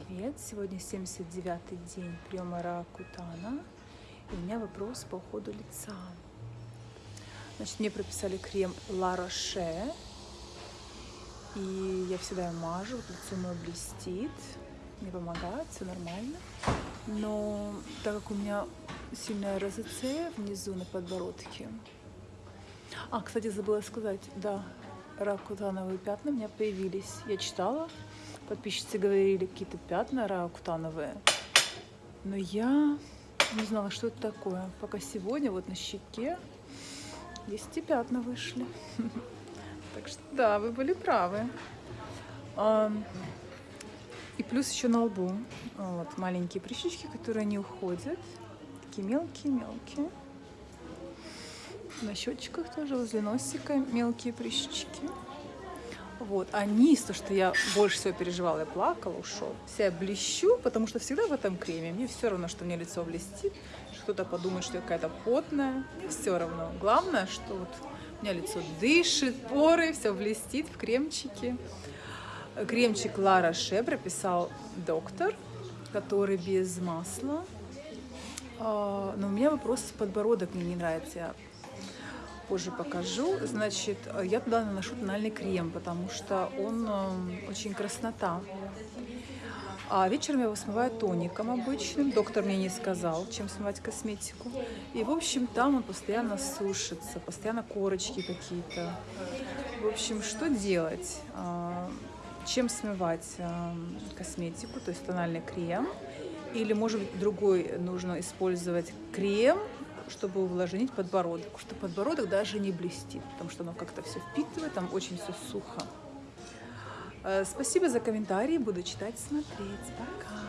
привет! Сегодня 79-й день приема Ракутана. И у меня вопрос по уходу лица. Значит, мне прописали крем La Roche. И я всегда мажу, лицо мое блестит. Мне помогает, все нормально. Но так как у меня сильная розоцея внизу на подбородке. А, кстати, забыла сказать, да, ракутановые пятна у меня появились. Я читала, подписчицы говорили, какие-то пятна ракутановые. Но я не знала, что это такое. Пока сегодня вот на щеке есть и пятна вышли. Так что да, вы были правы. И плюс еще на лбу. Вот маленькие прыщички, которые не уходят. Такие мелкие-мелкие. На щечках тоже, возле носика мелкие прыщички. Вот. А низ, то, что я больше всего переживала, я плакала, ушел. Вся я блещу, потому что всегда в этом креме. Мне все равно, что мне лицо блестит, кто-то подумает, что я какая-то потная. Мне все равно. Главное, что вот у меня лицо дышит, поры, все блестит в кремчике. Кремчик Лара Ше прописал доктор, который без масла. А, но у меня вопрос подбородок мне не нравится позже покажу. Значит, я туда наношу тональный крем, потому что он э, очень краснота. А вечером я его смываю тоником обычным. Доктор мне не сказал, чем смывать косметику. И, в общем, там он постоянно сушится, постоянно корочки какие-то. В общем, что делать? А, чем смывать э, косметику, то есть тональный крем? Или, может быть, другой нужно использовать крем, чтобы увлажнить подбородок, что подбородок даже не блестит, потому что оно как-то все впитывает, там очень все сухо. Э, спасибо за комментарии, буду читать, смотреть. Пока!